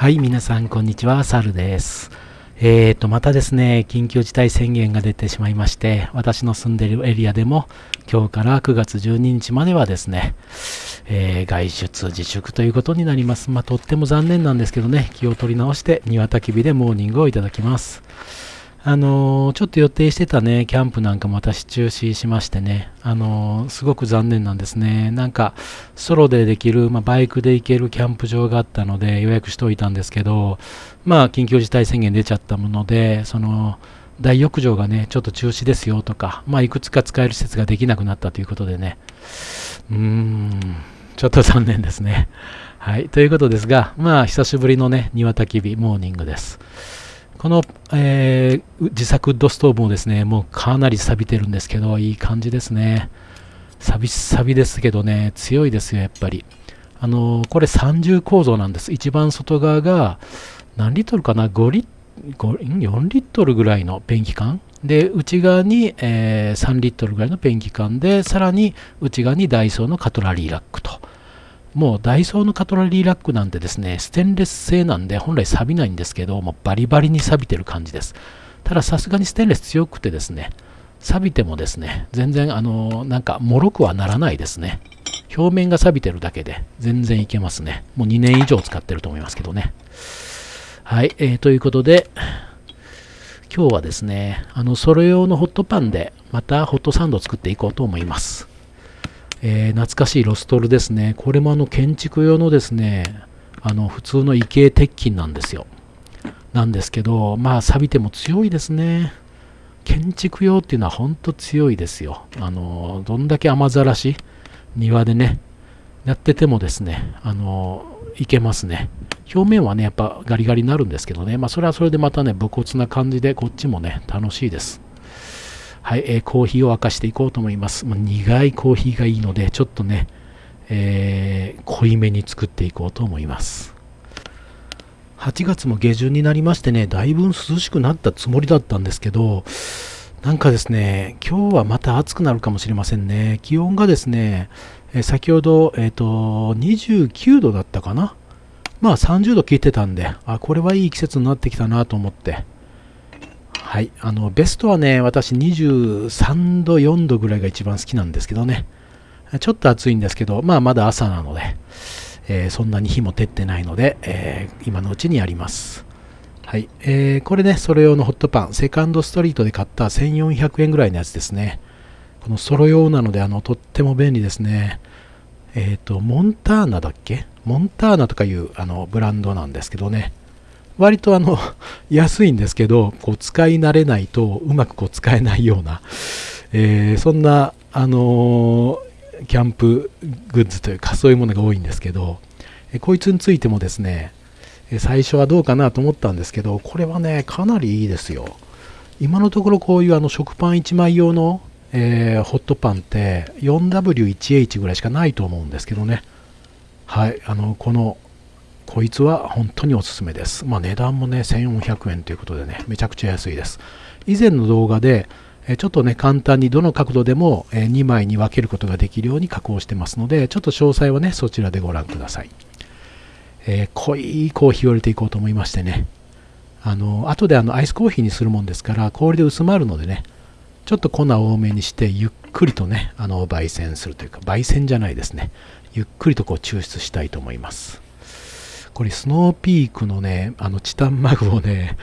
はい、皆さん、こんにちは。サルです。えーと、またですね、緊急事態宣言が出てしまいまして、私の住んでいるエリアでも、今日から9月12日まではですね、えー、外出自粛ということになります。まあ、とっても残念なんですけどね、気を取り直して、庭焚き火でモーニングをいただきます。あの、ちょっと予定してたね、キャンプなんかも私中止しましてね、あの、すごく残念なんですね。なんか、ソロでできる、まあ、バイクで行けるキャンプ場があったので予約しておいたんですけど、まあ、緊急事態宣言出ちゃったもので、その、大浴場がね、ちょっと中止ですよとか、まあ、いくつか使える施設ができなくなったということでね、うーん、ちょっと残念ですね。はい、ということですが、まあ、久しぶりのね、庭焚き火モーニングです。この、えー、自作ウッドストーブもですね、もうかなり錆びてるんですけど、いい感じですね。錆び、錆びですけどね、強いですよ、やっぱり。あのー、これ三重構造なんです。一番外側が、何リットルかな ?5 リ4リットルぐらいのペンキ缶。で、内側に、えー、3リットルぐらいのペンキ缶で、さらに内側にダイソーのカトラリーラックと。もうダイソーのカトラリーラックなんてですね、ステンレス製なんで本来錆びないんですけど、もうバリバリに錆びてる感じです。たださすがにステンレス強くてですね、錆びてもですね、全然あの、なんか脆くはならないですね。表面が錆びてるだけで全然いけますね。もう2年以上使ってると思いますけどね。はい、えー、ということで、今日はですね、あの、それ用のホットパンでまたホットサンドを作っていこうと思います。えー、懐かしいロストルですね。これもあの建築用のですね、あの普通の異形鉄筋なんですよ。なんですけど、まあ錆びても強いですね。建築用っていうのは本当強いですよ。あの、どんだけ雨ざらし、庭でね、やっててもですね、あの、いけますね。表面はね、やっぱガリガリになるんですけどね、まあそれはそれでまたね、武骨な感じで、こっちもね、楽しいです。はい、えー、コーヒーを沸かしていこうと思います。まあ、苦いコーヒーがいいので、ちょっとね、えー、濃いめに作っていこうと思います。8月も下旬になりましてね、だいぶ涼しくなったつもりだったんですけど、なんかですね、今日はまた暑くなるかもしれませんね。気温がですね、え先ほど、えっ、ー、と、29度だったかな？まあ30度切ってたんで、あ、これはいい季節になってきたなと思って、はい。あの、ベストはね、私23度、4度ぐらいが一番好きなんですけどね。ちょっと暑いんですけど、まあまだ朝なので、えー、そんなに火も照ってないので、えー、今のうちにやります。はい。えー、これね、それ用のホットパン、セカンドストリートで買った1400円ぐらいのやつですね。このソロ用なので、あの、とっても便利ですね。えっ、と、モンターナだっけ？モンターナとかいうあのブランドなんですけどね。割とあの 安いんですけどこう使い慣れないとうまくこう使えないような、えー、そんな、あのー、キャンプグッズというかそういうものが多いんですけど、えこいつについてもですね最初はどうかなと思ったんですけどこれはねかなりいいですよ。今のところこういうあの食パン1枚用の、えー、ホットパンって 4W1H ぐらいしかないと思うんですけどね。はいあのこのこいつは本当におすすめです。まあ、値段もね、1400円ということでね、めちゃくちゃ安いです。以前の動画で、ちょっとね、簡単にどの角度でも2枚に分けることができるように加工してますので、ちょっと詳細はね、そちらでご覧ください。えー、濃いコーヒーを入れていこうと思いましてね、あの、後であのアイスコーヒーにするもんですから、氷で薄まるのでね、ちょっと粉多めにして、ゆっくりとね、あの、焙煎するというか、焙煎じゃないですね。ゆっくりとこう抽出したいと思います。これスノーピークのね、あのチタンマグをね、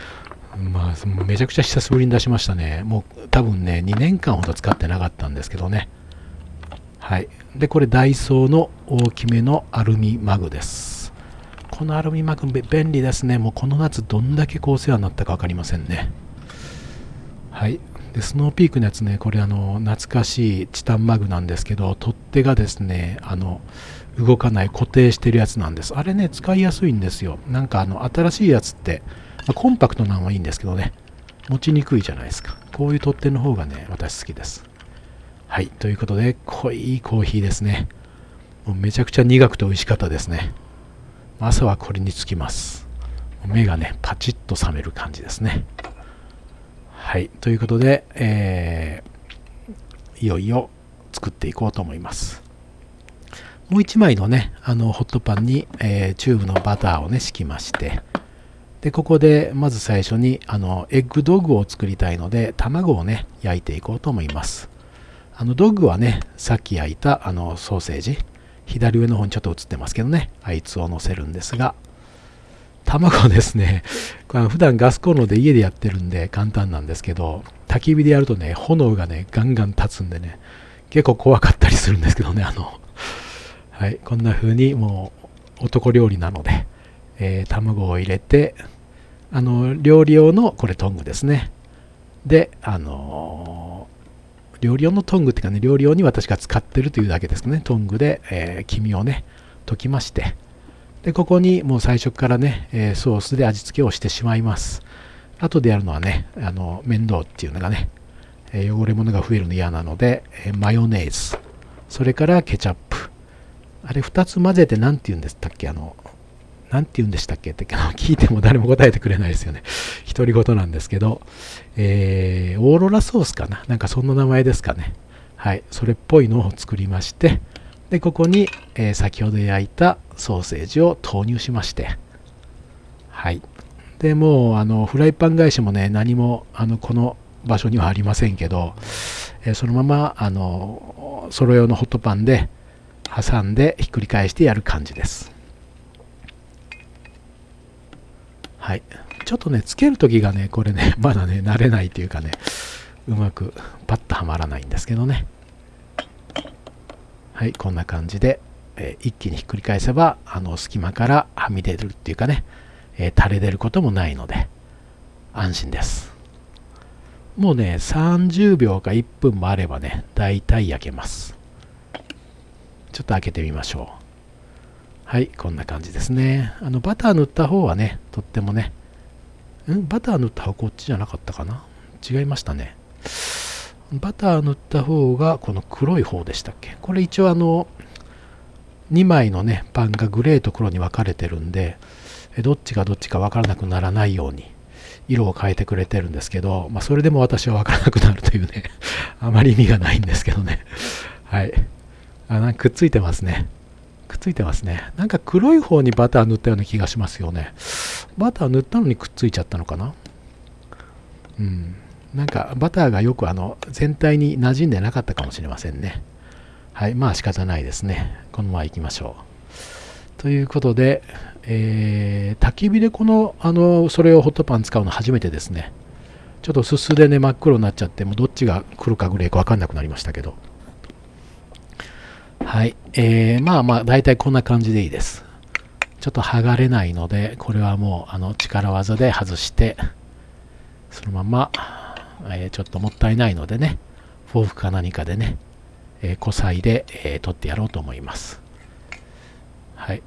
まあ、めちゃくちゃ久しぶりに出しましたね。もう多分ね、2年間ほど使ってなかったんですけどね。はい。で、これダイソーの大きめのアルミマグです。このアルミマグ便利ですね。もうこの夏どんだけこうお世話になったか分かりませんね。はい。で、スノーピークのやつね、これあの、懐かしいチタンマグなんですけど、取っ手がですね、あの、動かない固定してるやつなんです。あれね、使いやすいんですよ。なんかあの、新しいやつって、まあ、コンパクトなのはいいんですけどね、持ちにくいじゃないですか。こういう取っ手の方がね、私好きです。はい、ということで、濃いコーヒーですね。もうめちゃくちゃ苦くて美味しかったですね。朝はこれにつきます。目がね、パチッと覚める感じですね。はい、ということで、えー、いよいよ作っていこうと思います。もう1枚のね、あのホットパンに、えー、チューブのバターをね、敷きまして、で、ここでまず最初にあのエッグドッグを作りたいので、卵をね、焼いていこうと思います。あのドッグはね、さっき焼いたあのソーセージ、左上の方にちょっと映ってますけどね、あいつを乗せるんですが、卵ですね、これ普段ガスコンロで家でやってるんで簡単なんですけど、焚き火でやるとね、炎がね、ガンガン立つんでね、結構怖かったりするんですけどね、あの、はい、こんな風にもう男料理なので、えー、卵を入れて、あの、料理用の、これトングですね。で、あのー、料理用のトングっていうかね、料理用に私が使ってるというだけですね、トングで、えー、黄身をね、溶きまして、で、ここにもう最初からね、え、ソースで味付けをしてしまいます。後でやるのはね、あの、面倒っていうのがね、え汚れ物が増えるの嫌なので、えマヨネーズ、それからケチャップ。あれ2つ混ぜて何て言うんでしたっけ？あの、何て言うんでしたっけ？って聞いても誰も答えてくれないですよね。独り言なんですけど、えー、オーロラソースかな？なんかそんな名前ですかね。はい、それっぽいのを作りまして、で、ここに、えー、先ほど焼いたソーセージを投入しまして、はい。で、もう、あの、フライパン返しもね、何も、あの、この場所にはありませんけど、えー、そのまま、あの、ソロ用のホットパンで挟んでひっくり返してやる感じです。はい。ちょっとね、つけるときがね、これね、まだね、慣れないというかね、うまくパッとはまらないんですけどね。はい、こんな感じで、えー、一気にひっくり返せば、あの隙間からはみ出るっていうかね、えー、垂れ出ることもないので、安心です。もうね、30秒か1分もあればね、大体焼けます。ちょっと開けてみましょう。はい、こんな感じですね。あの、バター塗った方はね、とってもね、んバター塗った方こっちじゃなかったかな？違いましたね。バター塗った方がこの黒い方でしたっけ？これ一応あの2枚のねパンがグレーと黒に分かれてるんでどっちがどっちか分からなくならないように色を変えてくれてるんですけど、まあ、それでも私は分からなくなるというね あまり意味がないんですけどね。はい。あなんかくっついてますね。くっついてますね。なんか黒い方にバター塗ったような気がしますよね。バター塗ったのにくっついちゃったのかな？うん。なんかバターがよくあの全体に馴染んでなかったかもしれませんね。はい、まあ仕方ないですね。このまま行きましょう。ということで、えー、焚き火でこの、あの、それをホットパン使うの初めてですね。ちょっとすすでね、真っ黒になっちゃって、もうどっちが黒かグレーか分かんなくなりましたけど。はい。えー、まあまあ、大体こんな感じでいいです。ちょっと剥がれないので、これはもう、あの、力技で外して、そのまま、え、ちょっともったいないのでね、フォークか何かでね、えー、サイで、えー、取ってやろうと思います。はい。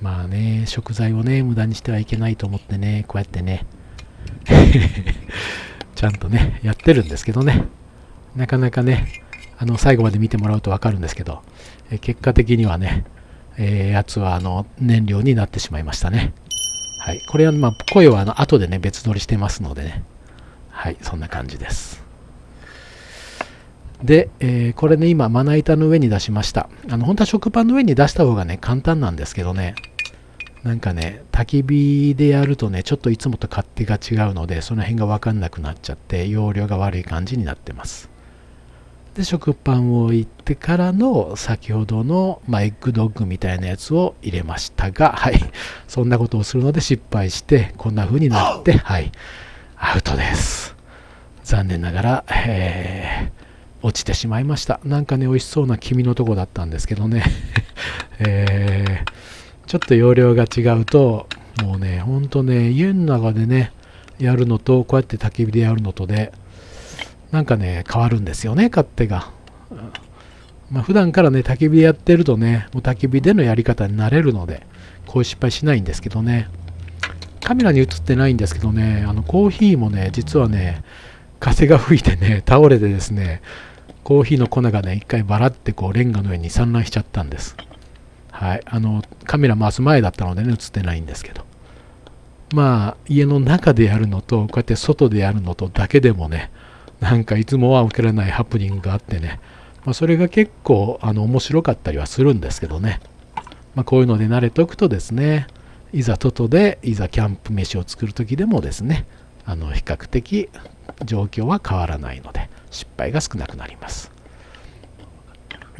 まあね、食材をね、無駄にしてはいけないと思ってね、こうやってね、ちゃんとね、やってるんですけどね、なかなかね、あの、最後まで見てもらうとわかるんですけど、え結果的にはね、えー、やつはあの燃料になってしまいましたね。はい。これは、まあ、声はあの後でね、別撮りしてますのでね。はい、そんな感じです。で、えー、これね、今、まな板の上に出しました。あの、本当は食パンの上に出した方がね、簡単なんですけどね、なんかね、焚き火でやるとね、ちょっといつもと勝手が違うので、その辺がわかんなくなっちゃって、容量が悪い感じになってます。で食パンを置いてからの先ほどの、まあ、エッグドッグみたいなやつを入れましたが、はい、そんなことをするので失敗してこんな風になって、はい、アウトです。残念ながら、えー、落ちてしまいました。なんかね美味しそうな黄身のとこだったんですけどね、えー、ちょっと容量が違うともうねほんとね家の中でねやるのとこうやって焚き火でやるのとでなんかね、変わるんですよね、勝手が。まあ、普段からね、焚き火やってるとね、もう焚き火でのやり方になれるので、こういう失敗しないんですけどね。カメラに映ってないんですけどね、あのコーヒーもね、実はね、風が吹いてね、倒れてですね、コーヒーの粉がね、一回バラってこうレンガの上に散乱しちゃったんです。はい。あの、カメラ回す前だったのでね、映ってないんですけど。まあ、家の中でやるのと、こうやって外でやるのとだけでもね、なんかいつもは受けられないハプニングがあってね、まあ、それが結構あの面白かったりはするんですけどね、まあ、こういうので慣れておくとですねいざ外でいざキャンプ飯を作る時でもですねあの比較的状況は変わらないので失敗が少なくなります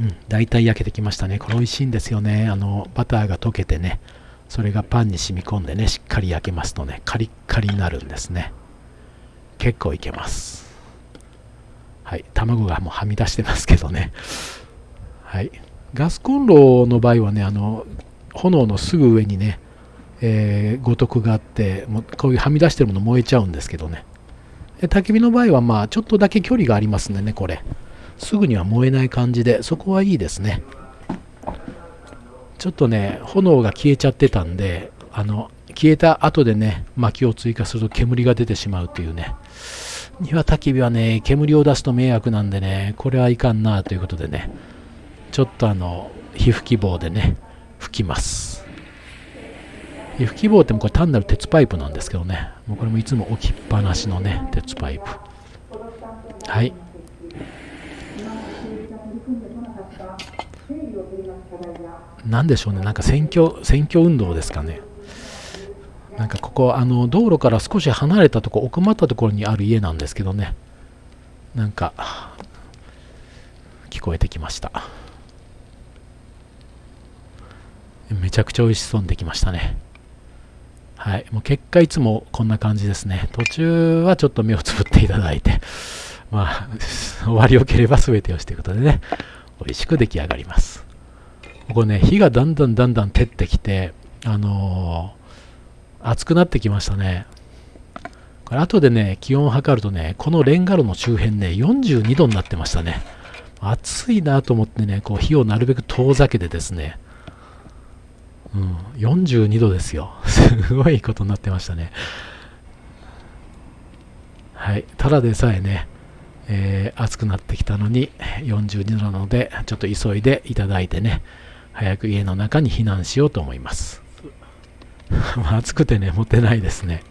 うん、大体焼けてきましたね。これ美味しいんですよね。あの、バターが溶けてね、それがパンに染み込んでね、しっかり焼けますとね、カリッカリになるんですね。結構いけます。はい、卵がもうはみ出してますけどね。はい。ガスコンロの場合はね、あの、炎のすぐ上にね、えー、五徳があって、もうこういうはみ出してるもの燃えちゃうんですけどね。焚き火の場合は、まあ、ちょっとだけ距離がありますんでね、これ。すぐには燃えない感じでそこはいいですねちょっとね炎が消えちゃってたんであの消えた後でね薪を追加すると煙が出てしまうっていうね庭焚き火はね煙を出すと迷惑なんでねこれはいかんなということでねちょっとあの火吹き棒でね吹きます。火吹き棒ってもこれ単なる鉄パイプなんですけどねもうこれもいつも置きっぱなしのね鉄パイプ。はい。何でしょうね、なんか選挙選挙運動ですかね。なんかここ、あの道路から少し離れたとこ、奥まったところにある家なんですけどね、なんか聞こえてきました。めちゃくちゃ美味しそうにできましたね。はい。もう結果いつもこんな感じですね。途中はちょっと目をつぶっていただいて、まあ、終わりよければ全てをしていくことでね、美味しく出来上がります。ここね、火がだんだんだんだん照ってきて、あのー、熱くなってきましたね。これ後でね、気温を測るとね、このレンガ炉の周辺ね、42度になってましたね。暑いなと思ってね、こう火をなるべく遠ざけてですね、うん、42度ですよ。すごいことになってましたね。はい。ただでさえね、えー、暑くなってきたのに42度なので、ちょっと急いでいただいてね、早く家の中に避難しようと思います。暑くてね、持てないですね。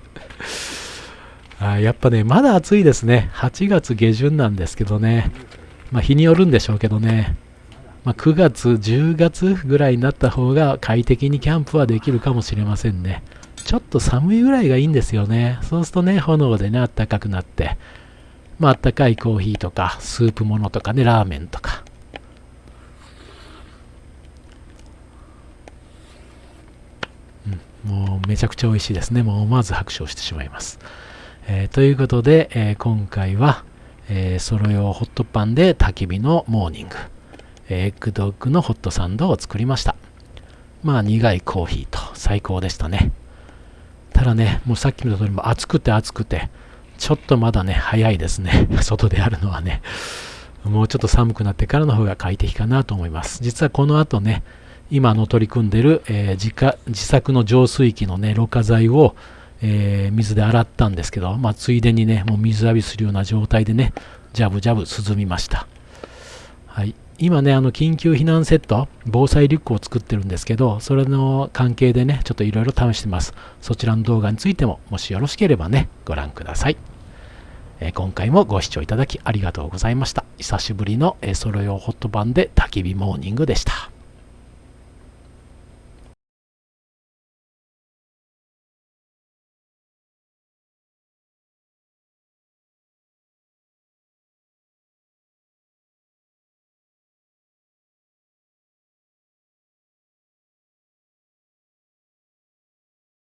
あやっぱね、まだ暑いですね。8月下旬なんですけどね。まあ、日によるんでしょうけどね。まあ、9月、10月ぐらいになった方が快適にキャンプはできるかもしれませんね。ちょっと寒いぐらいがいいんですよね。そうするとね、炎でね、あったかくなって、まあ、あったかいコーヒーとか、スープものとかね、ラーメンとか、もうめちゃくちゃ美味しいですね。もう思わず拍手をしてしまいます。えー、ということで、えー、今回は、えー、ソロ用ホットパンで焚き火のモーニング、エッグドッグのホットサンドを作りました。まあ苦いコーヒーと最高でしたね。ただね、もうさっきの通りも暑くて暑くて、ちょっとまだね、早いですね。外であるのはね。もうちょっと寒くなってからの方が快適かなと思います。実はこの後ね、今の取り組んでる、えー、自家自作の浄水器のね、ろ過剤を、えー、水で洗ったんですけど、まあ、ついでにね、もう水浴びするような状態でね、ジャブジャブ涼みました。はい。今ね、あの、緊急避難セット、防災リュックを作ってるんですけど、それの関係でね、ちょっといろいろ試してます。そちらの動画についても、もしよろしければね、ご覧ください。えー、今回もご視聴いただきありがとうございました。久しぶりの、えー、ソロ用ホット版で焚き火モーニングでした。